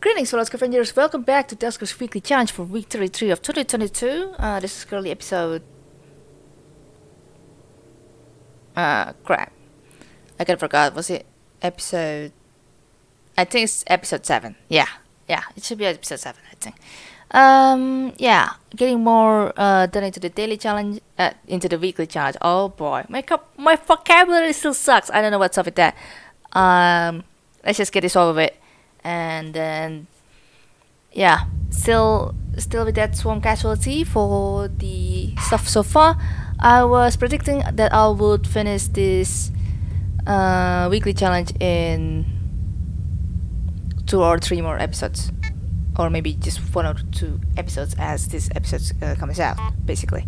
Greetings, fellow scavengers. Welcome back to Duskers Weekly Challenge for week 33 of 2022. Uh, this is currently episode... Uh, crap. I kind of forgot. Was it episode... I think it's episode 7. Yeah. Yeah, it should be episode 7, I think. Um, yeah. Getting more uh, done into the daily challenge, uh, into the weekly challenge. Oh boy. My, my vocabulary still sucks. I don't know what's up with that. Um, let's just get this over with and then yeah still still with that swarm casualty for the stuff so far I was predicting that I would finish this uh, weekly challenge in two or three more episodes. Or maybe just one or two episodes as this episode uh, comes out basically.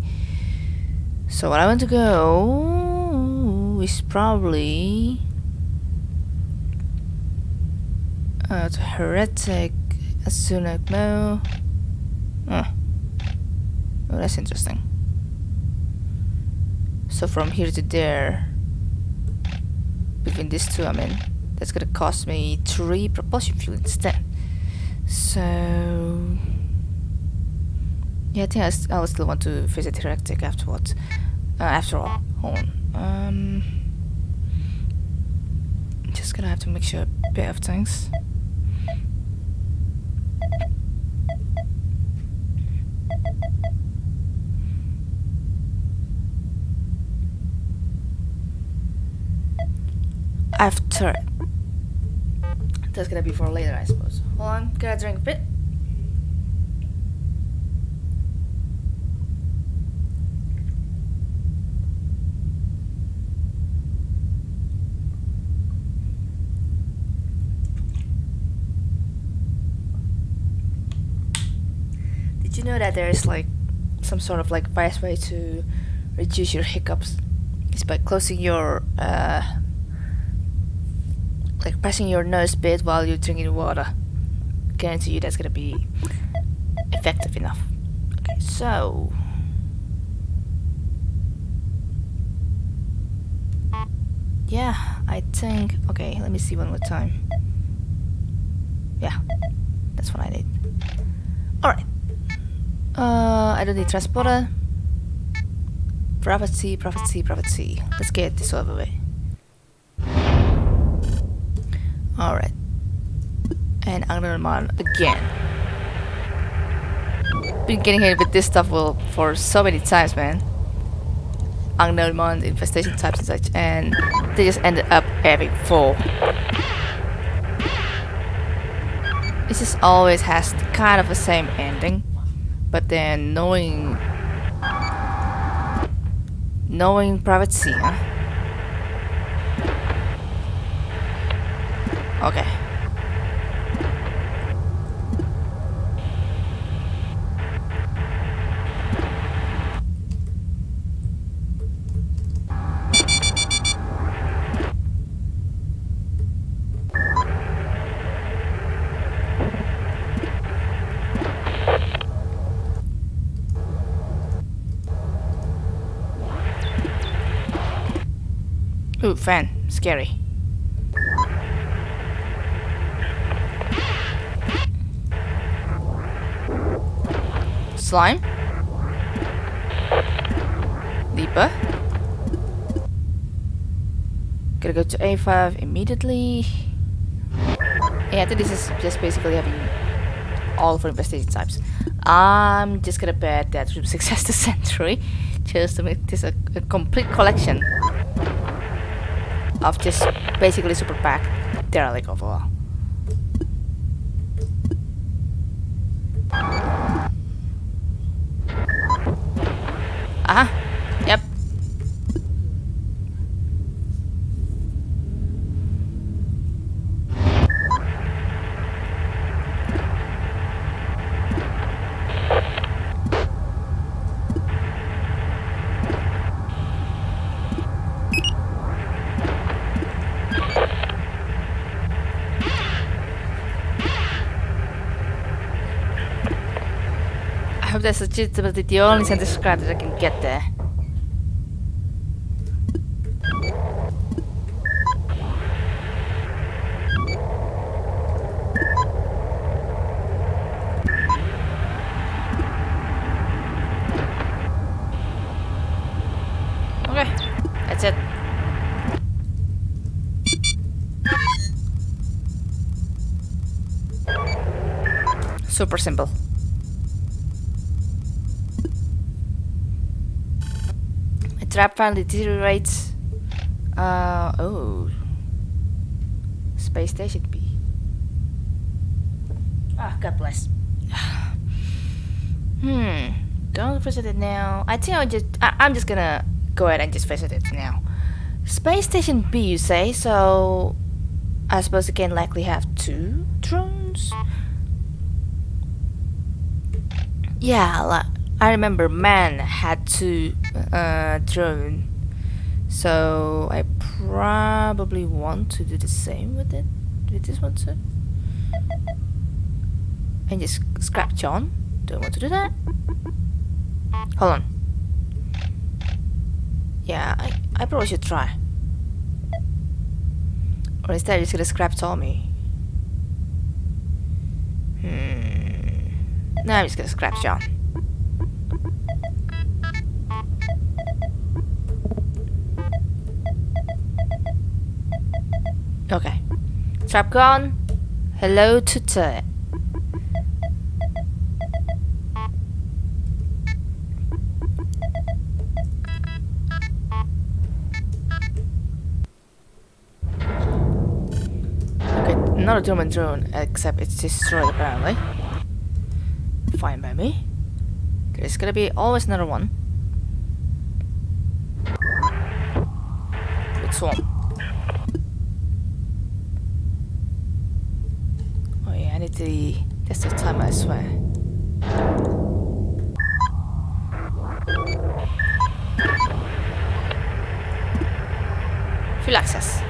So what I want to go is probably To Heretic, Asunak Mo. Oh. oh, that's interesting. So from here to there, between these two, I mean, that's gonna cost me three propulsion fuel instead. So, yeah, I think I, I will still want to visit Heretic afterwards. Uh, after all, hold on. Um, just gonna have to make sure a bit of things. After that's gonna be for later I suppose hold on gotta drink a bit Did you know that there's like some sort of like best way to reduce your hiccups? It's by closing your uh, like pressing your nose bit while you're drinking water. Guarantee you that's gonna be effective enough. Okay, so yeah, I think okay, let me see one more time. Yeah, that's what I need. Alright. Uh I don't need transporter. Prophecy, prophecy, prophecy. Let's get this over with. And Anglerman again. Been getting hit with this stuff for so many times, man. Anglerman, infestation types and such, and they just ended up having full. It just always has kind of the same ending, but then knowing knowing Private Sea. Okay. Fan. Scary. slime. Deeper. Gotta go to A5 immediately. Yeah, I think this is just basically having all for investigation types. I'm just gonna bet that success to century just to make this a, a complete collection of just basically super pack derelict overall. Oh, this is just about the only sense of scrap that I can get there. super simple. A trap finally deteriorates. Uh, oh. Space Station B. Ah, God bless. hmm. Don't visit it now. I think I'll just. I, I'm just gonna go ahead and just visit it now. Space Station B, you say? So, I suppose it can likely have two drones. Yeah, like, I remember man had two uh, drone. So I probably want to do the same with it. With this one too. And just scrap John. Do I want to do that? Hold on. Yeah, I, I probably should try. Or instead, just gonna scrap Tommy. Hmm. No, I'm just gonna scrap John. Okay. Trap gone. Hello to. Okay, not a German drone, except it's destroyed apparently. Fine by me. There's gonna be always another one. With Swarm. Oh yeah, I need to test the time, I swear. Full access.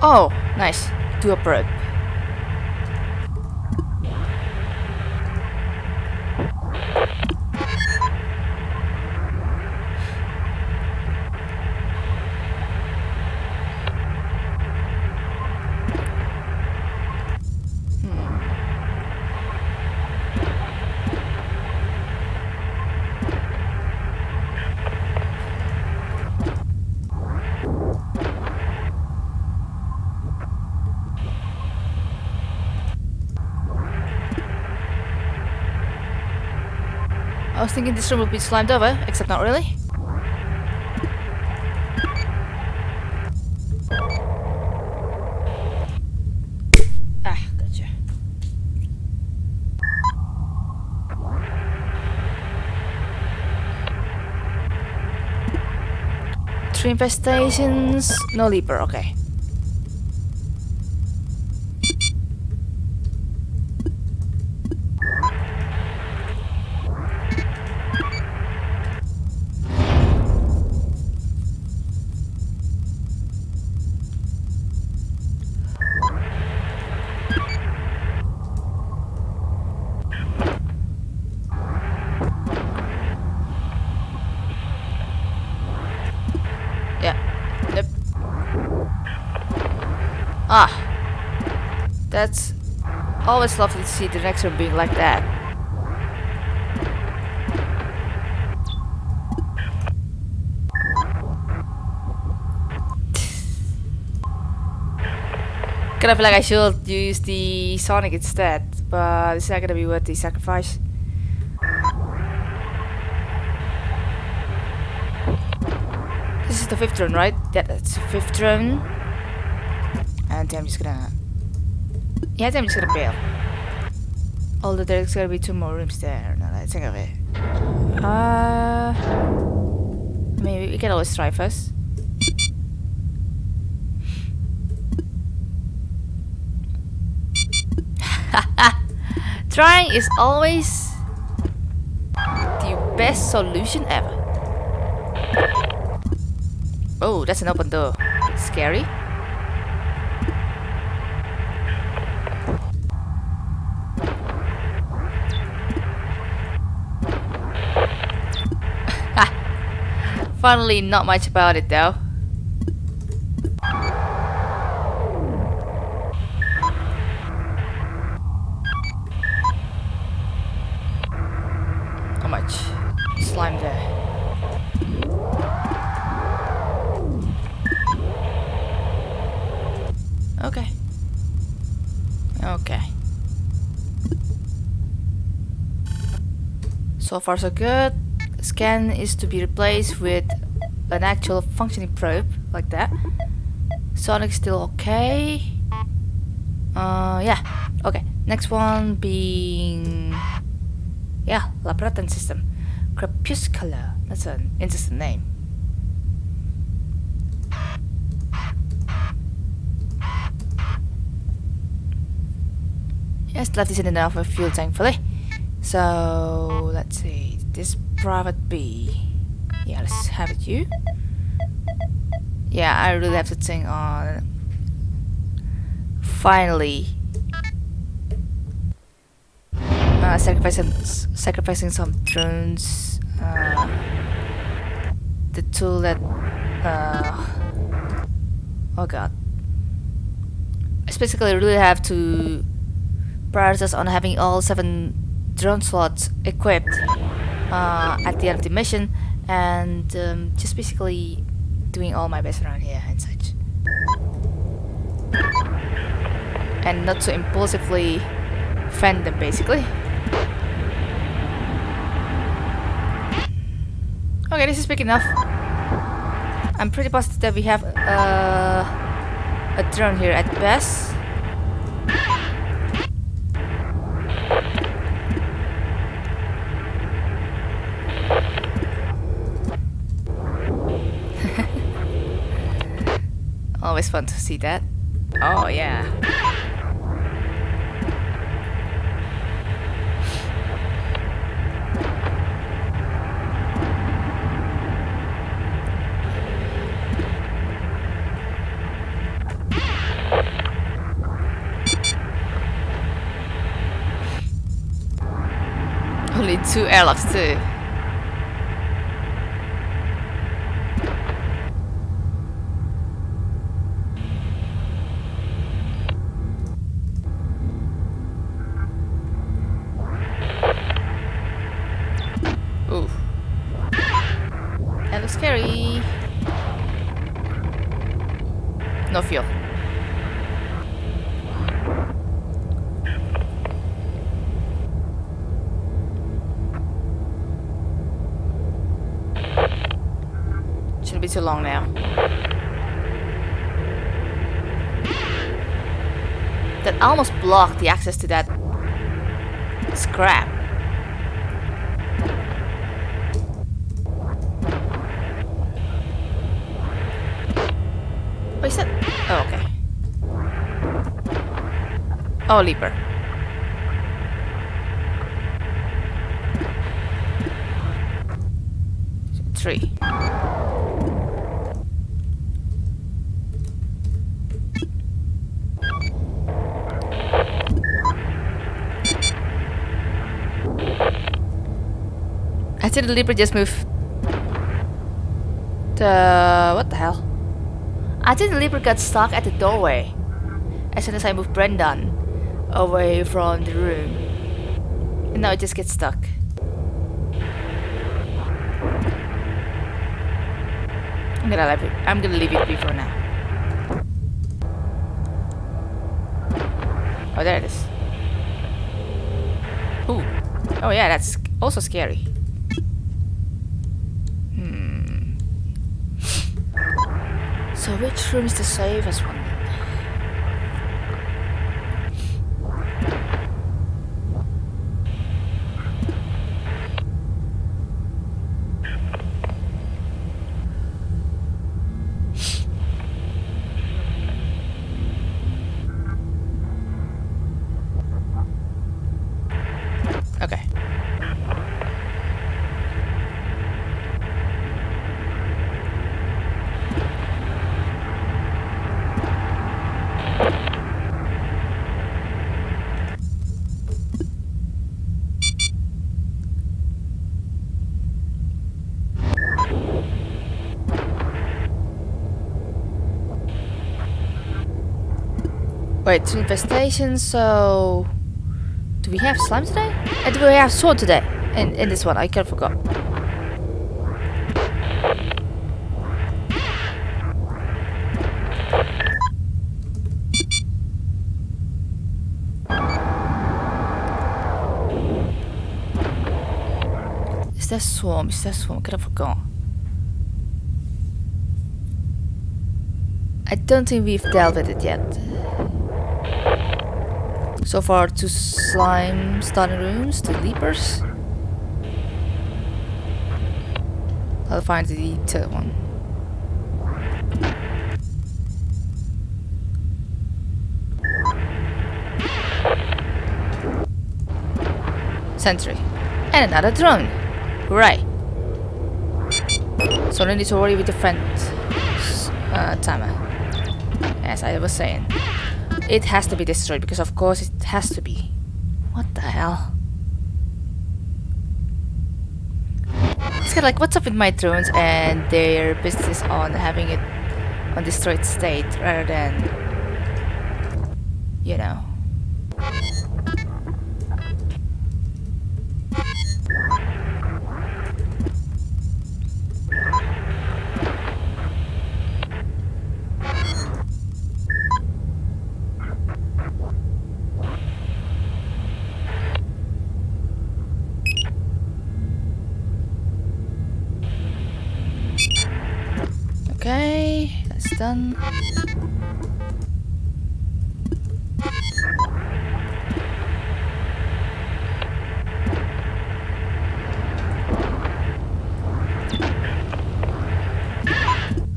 Oh, nice. Do a was thinking this room would be slimed over, except not really. Ah, gotcha. Three infestations, no leaper, okay. Yeah. Yep. Ah. That's always lovely to see the next one being like that. Kind of feel like I should use the Sonic instead, but it's not gonna be worth the sacrifice. This is the fifth drone, right? Yeah, that's the fifth drone. And I'm just gonna... Yeah, I think I'm just gonna bail. Although there's gonna be two more rooms there. Now that I think of it. Uh... Maybe we can always try first. Trying is always the best solution ever. Oh, that's an open door. Scary. Finally, not much about it though. How much slime there? Okay. Okay. So far so good. Scan is to be replaced with an actual functioning probe, like that. Sonic still okay. Uh, yeah. Okay. Next one being... Yeah, Labratan system. Crepuscular. That's an interesting name. Yes, that isn't enough fuel, thankfully. So, let's see. This private B. Yeah, let's have it you. Yeah, I really have to think on... Finally. Uh, sacrificing, sacrificing some drones. Uh, the tool that... Uh, oh god. I basically really have to prioritize on having all seven drone slots equipped uh, at the end of the mission and um, just basically doing all my best around here and such. And not to impulsively fend them basically. Okay this is big enough. I'm pretty positive that we have uh, a drone here at best Always fun to see that. Oh, yeah. Only two airlocks too. Ooh. That looks scary. No fuel. Shouldn't be too long now. Blocked the access to that scrap. What is that? Oh, okay. Oh, leaper. Three. Think the leaper just moved. The what the hell? I think the leaper got stuck at the doorway as soon as I moved Brendan away from the room. And now it just gets stuck. I'm gonna leave it. I'm gonna leave it be for now. Oh, there it is. Ooh. Oh yeah, that's also scary. Hmm. So which room is the safest one? Okay. Wait, it's infestation, so... Do we have slime today? And do we have sword today? In, in this one, I can't forgot. Is that swarm? Is that swarm? I kind of forgot. I don't think we've dealt with it yet. So far, two slime starting rooms, two leapers. I'll find the third one. Sentry. And another drone. Hooray. So no need to worry with the friend uh, timer. As I was saying. It has to be destroyed because of course it has to be. What the hell? It's kind of like what's up with my drones and their business on having it on destroyed state rather than you know. Done.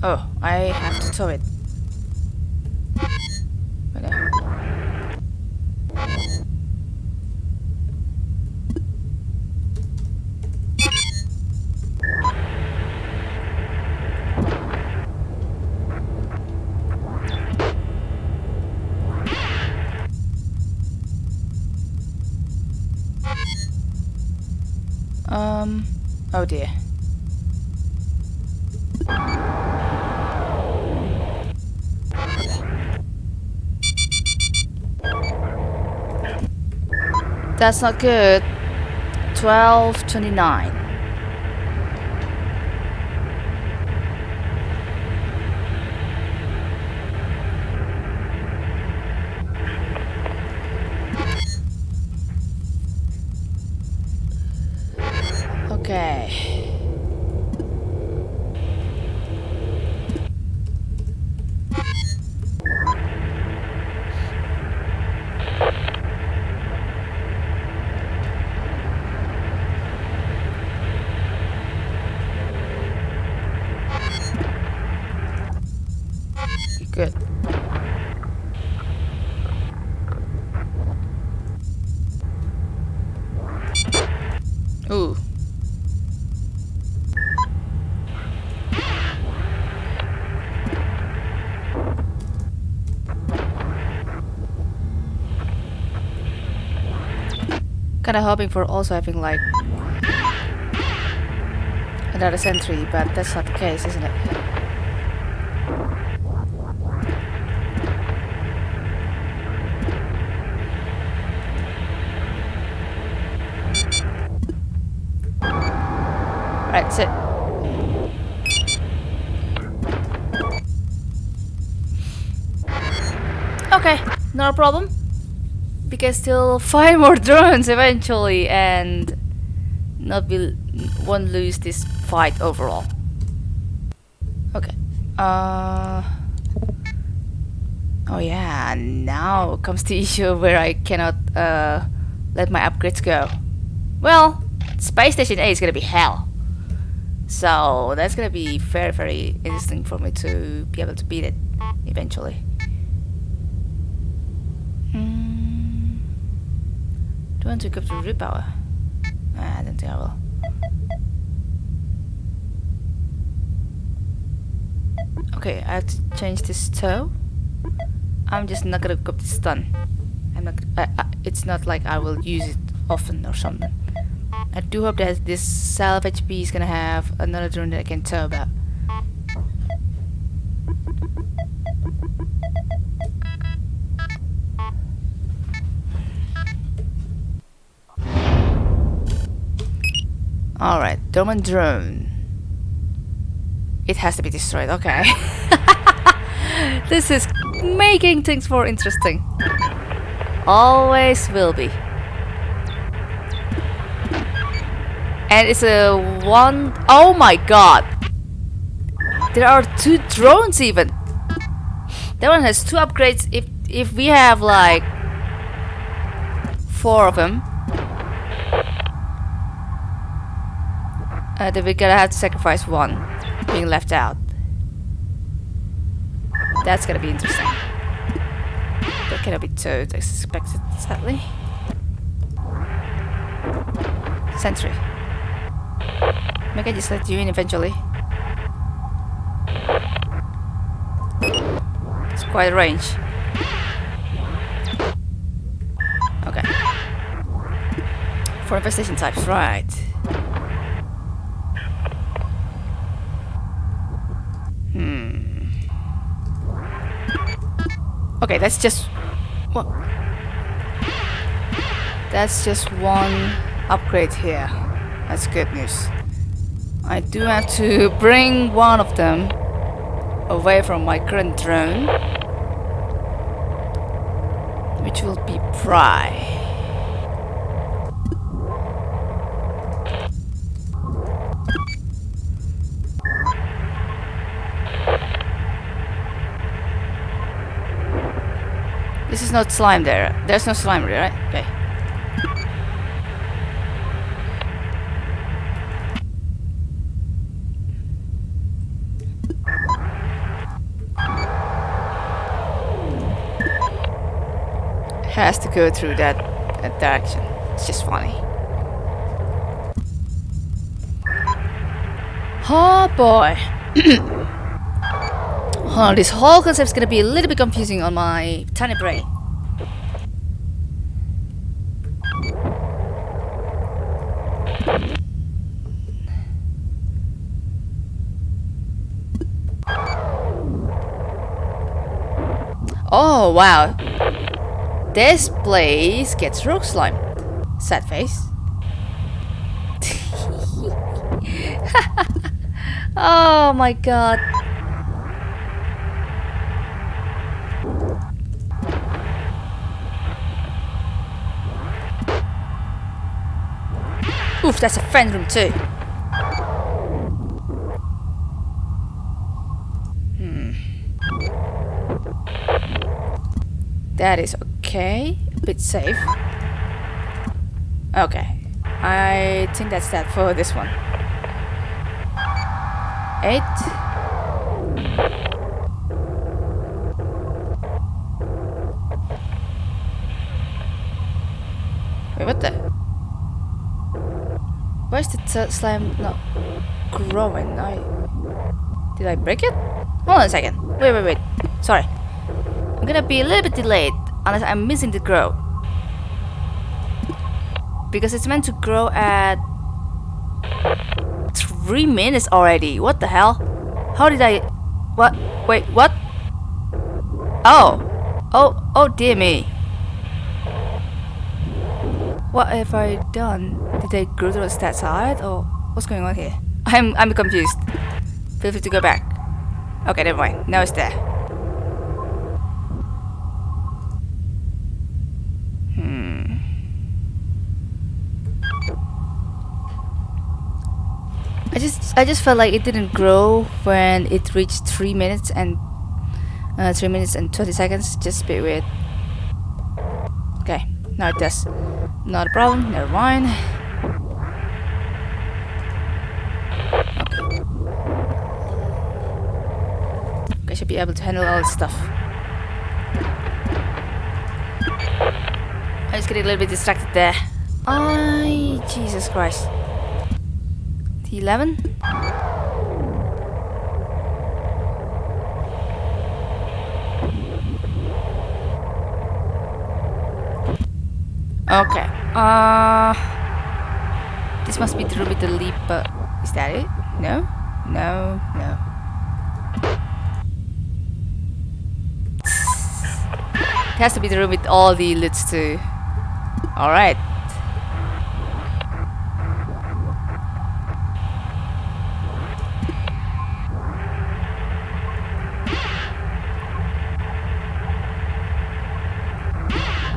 Oh, I have to tow it. Um, oh dear. That's not good. 1229. Kinda hoping for also having like another sentry, but that's not the case, isn't it? Right. Okay, not a problem. Can still find more drones eventually and not be won't lose this fight overall. Okay. Uh Oh yeah, now comes the issue where I cannot uh, let my upgrades go. Well, Space Station A is gonna be hell. So that's gonna be very very interesting for me to be able to beat it eventually. Want to go to repower? Ah, I don't think I will. Okay, I have to change this toe. I'm just not gonna go this stun. I'm not. I, I, it's not like I will use it often or something. I do hope that this salvage HP is gonna have another drone that I can tow about. Alright, Dormant Drone. It has to be destroyed, okay. this is making things more interesting. Always will be. And it's a one... Oh my god! There are two drones even! That one has two upgrades if, if we have like... Four of them. Uh, then we're gonna have to sacrifice one being left out. That's gonna be interesting. That cannot be towed, I suspect it, sadly. Sentry. Maybe I just let you in eventually. It's quite a range. Okay. For infestation types, right. Okay, that's just what that's just one upgrade here. That's good news. I do have to bring one of them away from my current drone, which will be Pry. This is not slime there. There's no slime there, right? Okay. Has to go through that, that direction. It's just funny. Oh boy. Oh, this whole concept is gonna be a little bit confusing on my tiny brain. Oh, wow. This place gets rock slime. Sad face. oh my god. Oof, that's a friend room too. That is okay. A bit safe. Okay. I think that's that for this one. Eight. Wait, what the? Why is the slime not growing? I did I break it? Hold on a second. Wait, wait, wait. Sorry. I'm gonna be a little bit delayed unless I'm missing the grow. Because it's meant to grow at three minutes already. What the hell? How did I? What? Wait, what? Oh, oh, oh dear me. What have I done? Did they grow to the stat side or what's going on here? I'm I'm confused. Feel free to go back. Okay, never mind. Now it's there. Hmm. I just felt like it didn't grow when it reached three minutes and Uh, 3 minutes and 20 seconds, just a bit weird. Okay, now it does. Not a problem, never mind. Okay. I should be able to handle all this stuff. I was getting a little bit distracted there. I Jesus Christ. T11? Okay. Uh this must be through with the leap, but is that it? No? No, no. It has to be the room with all the loots too. Alright.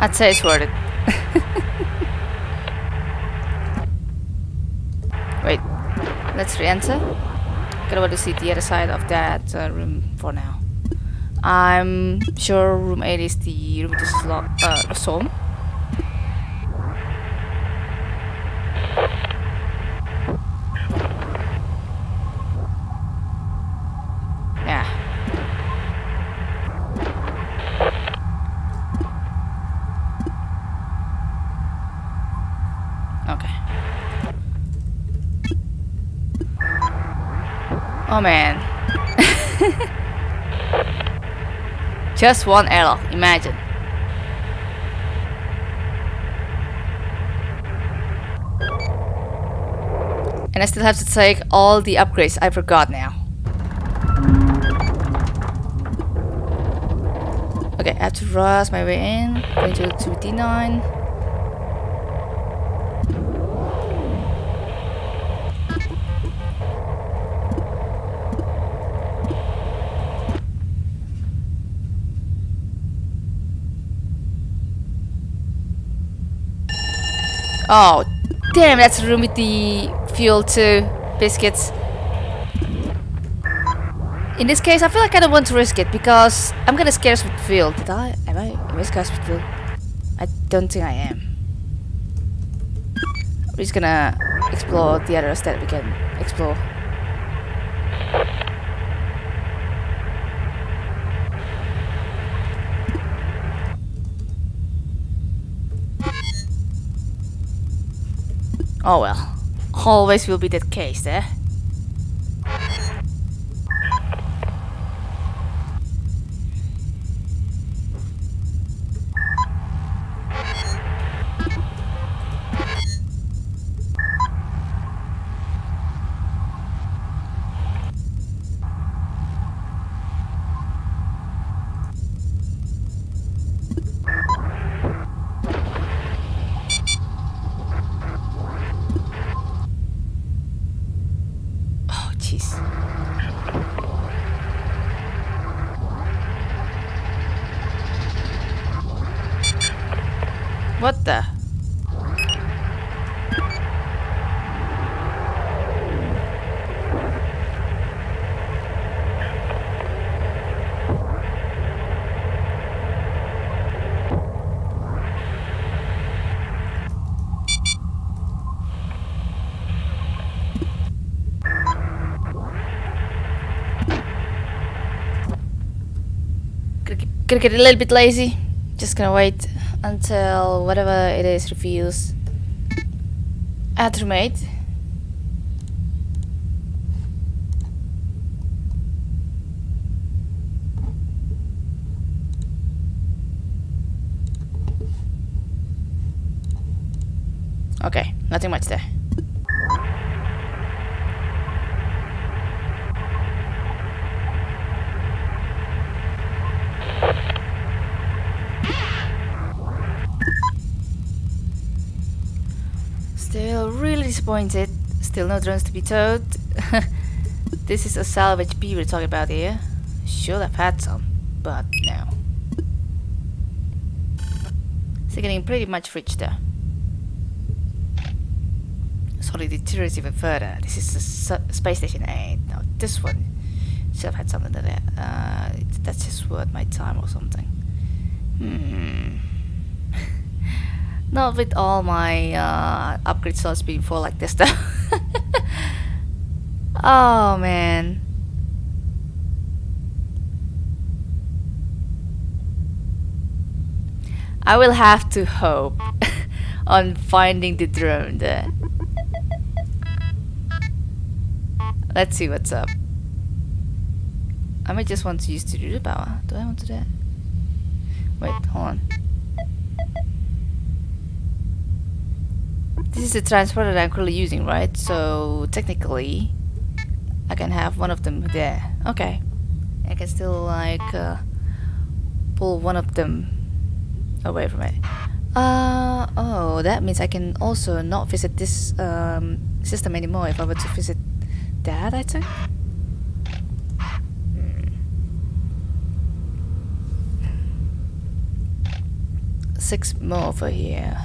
I'd say it's worth it. Wait, let's re-enter. Gotta want to see the other side of that uh, room for now. I'm sure room 8 is the room with the slot, uh, storm. Yeah. Okay. Oh man. Just one error, imagine. And I still have to take all the upgrades I forgot now. Okay, I have to rush my way in. Going to 2D9. Oh, damn, that's room with the fuel too. Biscuits. In this case, I feel like I don't want to risk it because I'm gonna scarce with fuel. Did I? Am I? Am I scarce with fuel? I don't think I am. We're just gonna explore the others that we can explore. Oh well. Always will be that case, eh? Oh jeez. What the? Gonna get- a little bit lazy. Just gonna wait until whatever it is reveals. Add roommate. Okay, nothing much there. Still really disappointed. Still no drones to be towed. this is a salvage B we're talking about here. Should have had some, but no. It's getting pretty much rich there. Sorry, deteriorates even further. This is a space station 8. Now this one. Should have had something that. Uh, that's just worth my time or something. Hmm. Not with all my uh, upgrade slots being full like this though. oh man. I will have to hope on finding the drone there. Let's see what's up. I might just want to use the power. Do I want to do that? Wait, hold on. This is the transporter that I'm currently using, right? So technically, I can have one of them there. Okay. I can still like uh, pull one of them away from it. Uh, oh, that means I can also not visit this um, system anymore if I were to visit that, I think. Hmm. Six more over here.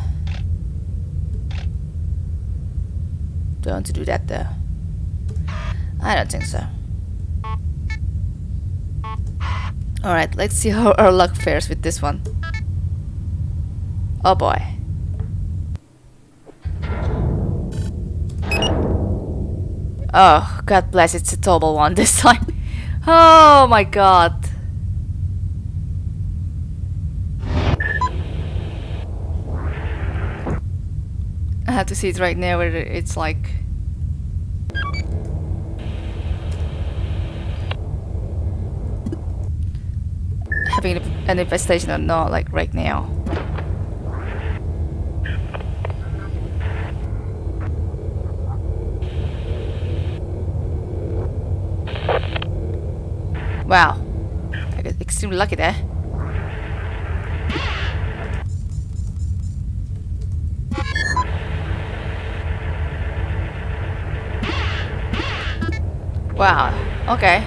Do I want to do that though? I don't think so. Alright, let's see how our luck fares with this one. Oh boy. Oh, God bless, it's a double one this time. Oh my god. I have to see it right now where it's like... Having an infestation or not, like right now. Wow. I got extremely lucky there. Wow. Okay.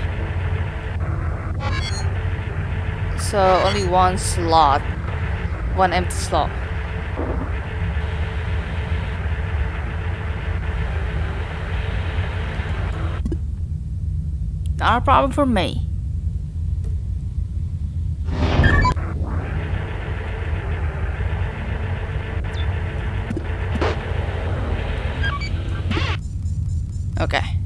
So only one slot. One empty slot. Not a problem for me. Oh,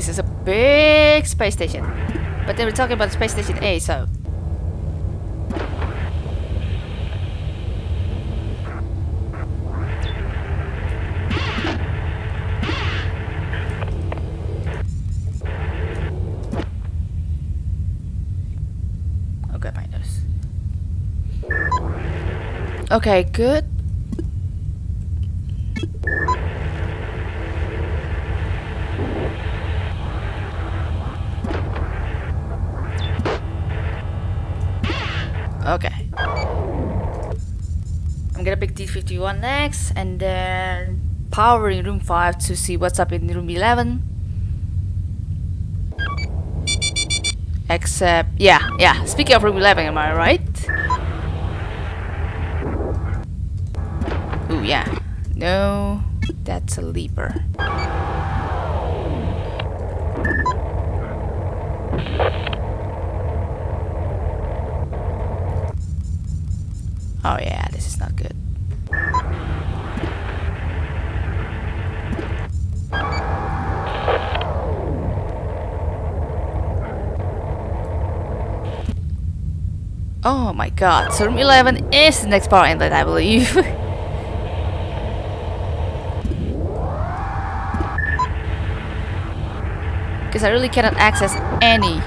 this is a big space station. But they were talking about Space Station A, so... Okay, good. I'm gonna D51 next and then power in room 5 to see what's up in room 11. Except, yeah, yeah, speaking of room 11, am I right? Ooh, yeah. No, that's a leaper. Oh yeah, this is not good. Oh my god, so room 11 is the next part, power inlet, I believe. Because I really cannot access any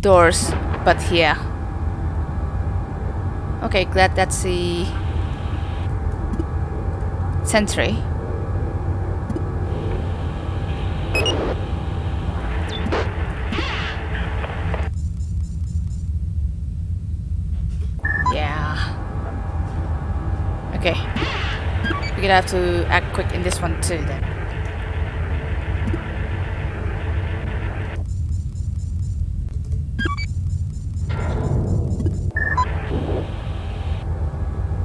doors but here. Okay, glad that's the sentry. Have to act quick in this one too then.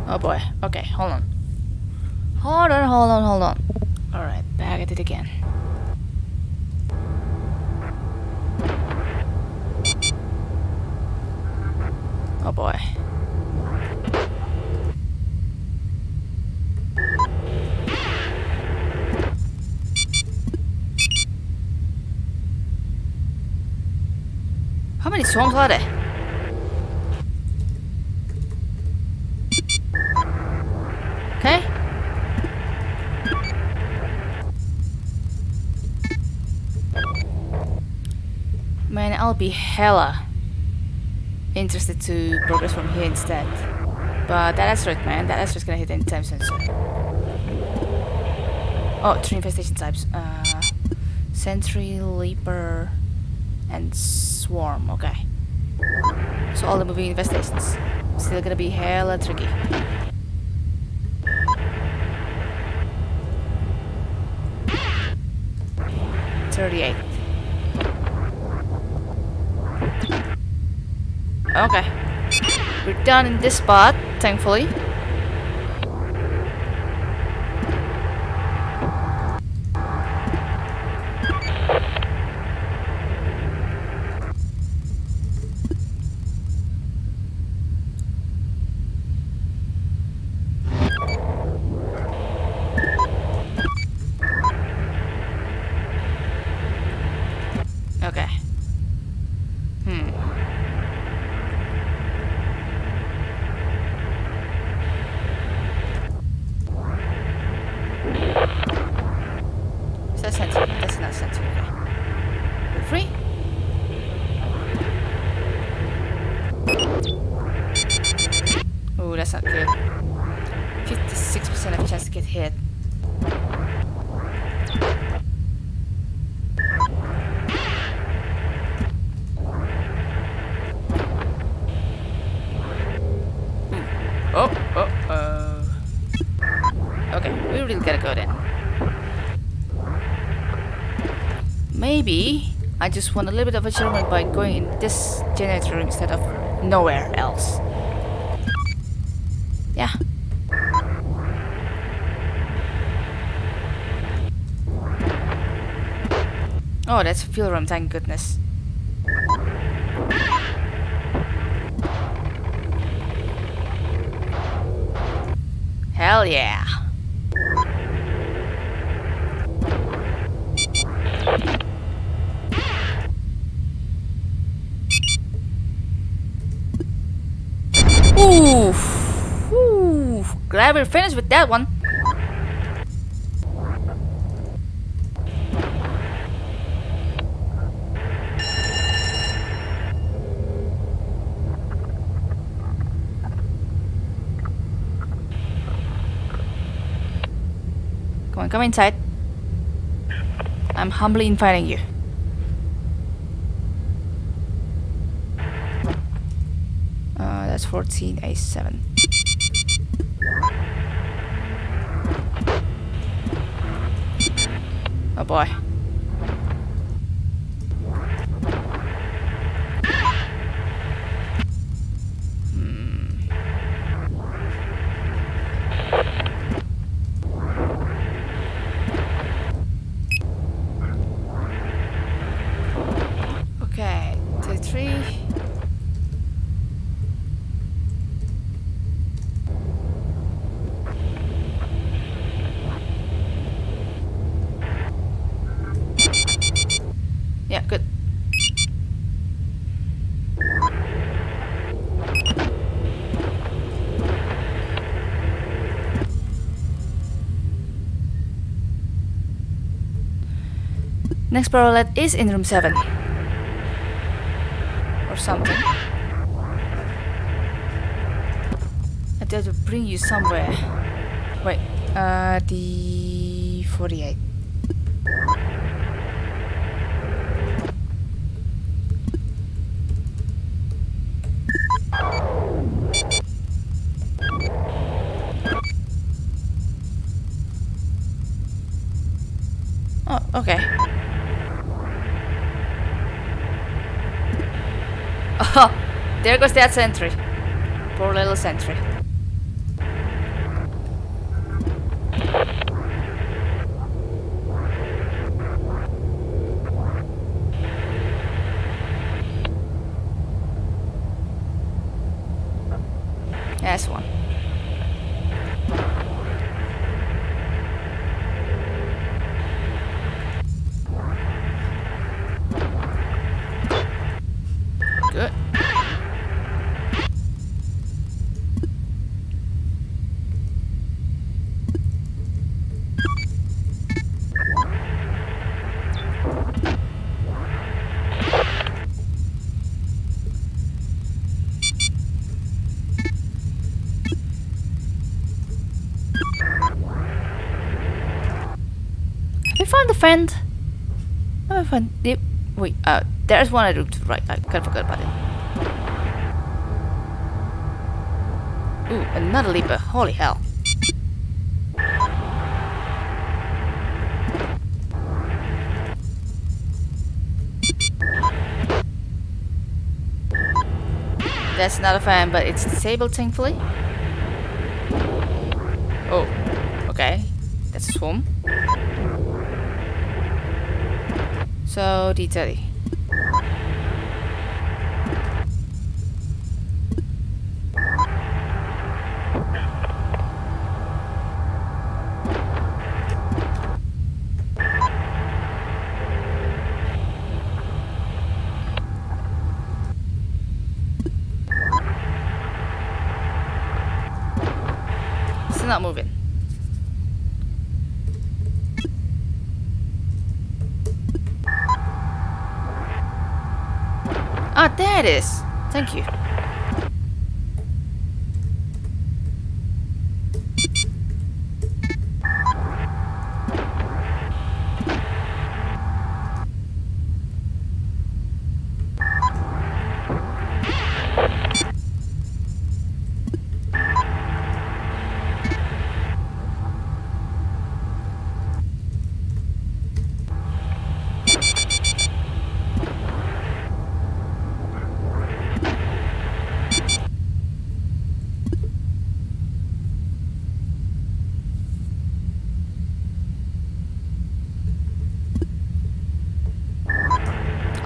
Oh boy. Okay, hold on. Hold on, hold on, hold on. Alright, back at it again. Oh boy. How many swarms are there? Okay. Man, I'll be hella interested to progress from here instead. But that asteroid, man, that asteroid's gonna hit anytime soon. So. Oh, three infestation types. Uh, Sentry, Leaper, and Swarm. Okay. So all the moving infestations. Still gonna be hella tricky. Thirty-eight. Okay. We're done in this spot, thankfully. Okay. Hmm. Is that sentry? That's not sentry. Okay. We're free? Oh, that's not good. 56% of chance to get hit. Oh, oh, oh. Okay, we really gotta go then. Maybe I just want a little bit of achievement by going in this generator instead of nowhere else. Yeah. Oh, that's a fuel room, thank goodness. Hell yeah. Oof. Oof. Glad we're finished with that one. Come on, come inside. I'm humbly inviting you. Uh, that's 14 A7. Oh boy. Hmm. Okay, two, three. Yeah, good. Next parallel is in room 7. Or something. I have to bring you somewhere. Wait, uh, the 48. Oh, okay. Oh, there goes that sentry. Poor little sentry. That's one. Good. We found a friend. Yep. Wait. Uh, there's one I do to right. I kind of forgot about it. Ooh, another leaper. Holy hell. That's not a fan, but it's disabled, thankfully. Oh, okay. That's a swarm. So, D30. Not moving. Ah, there it is. Thank you.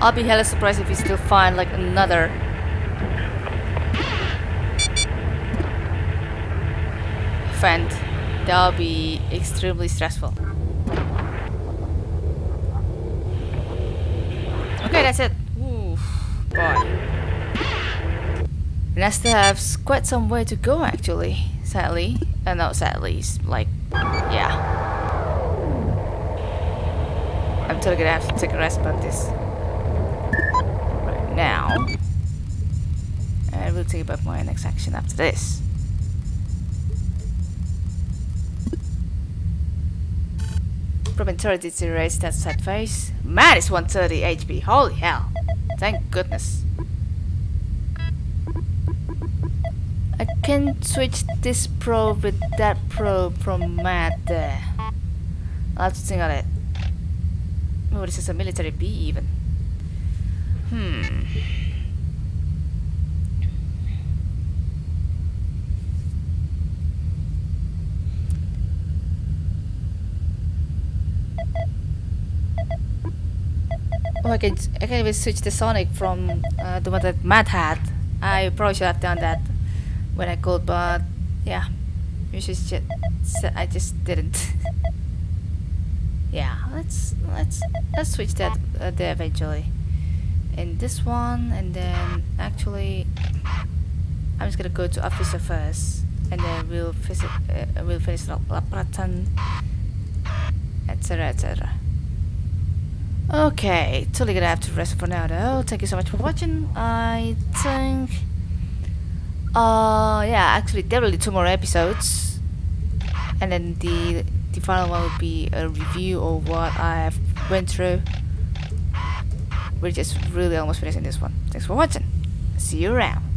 I'll be hella surprised if we still find like another friend. That'll be extremely stressful. Okay, that's it. Oof, boy. And I still have quite some way to go actually, sadly. Uh, no, sadly, like, yeah. I'm totally gonna have to take a rest about this right now. Think about my next action after this. Promontory deteriorates that side face. Man, it's 130 HP. Holy hell. Thank goodness. I can switch this probe with that probe from Matt there. To think on it. Oh, this is a military bee even. Hmm. Oh, I can I can even switch the Sonic from uh, the one that Matt had. I probably should have done that when I could, but yeah, you should just I just didn't. yeah, let's let's let's switch that uh, there eventually. In this one, and then actually, I'm just gonna go to officer first, and then we'll visit uh, we'll finish La La Pratan, etc. etc. Okay, totally gonna have to rest for now though. Thank you so much for watching. I think uh yeah, actually there will be two more episodes. And then the the final one will be a review of what I have went through. We're just really almost finishing this one. Thanks for watching. See you around.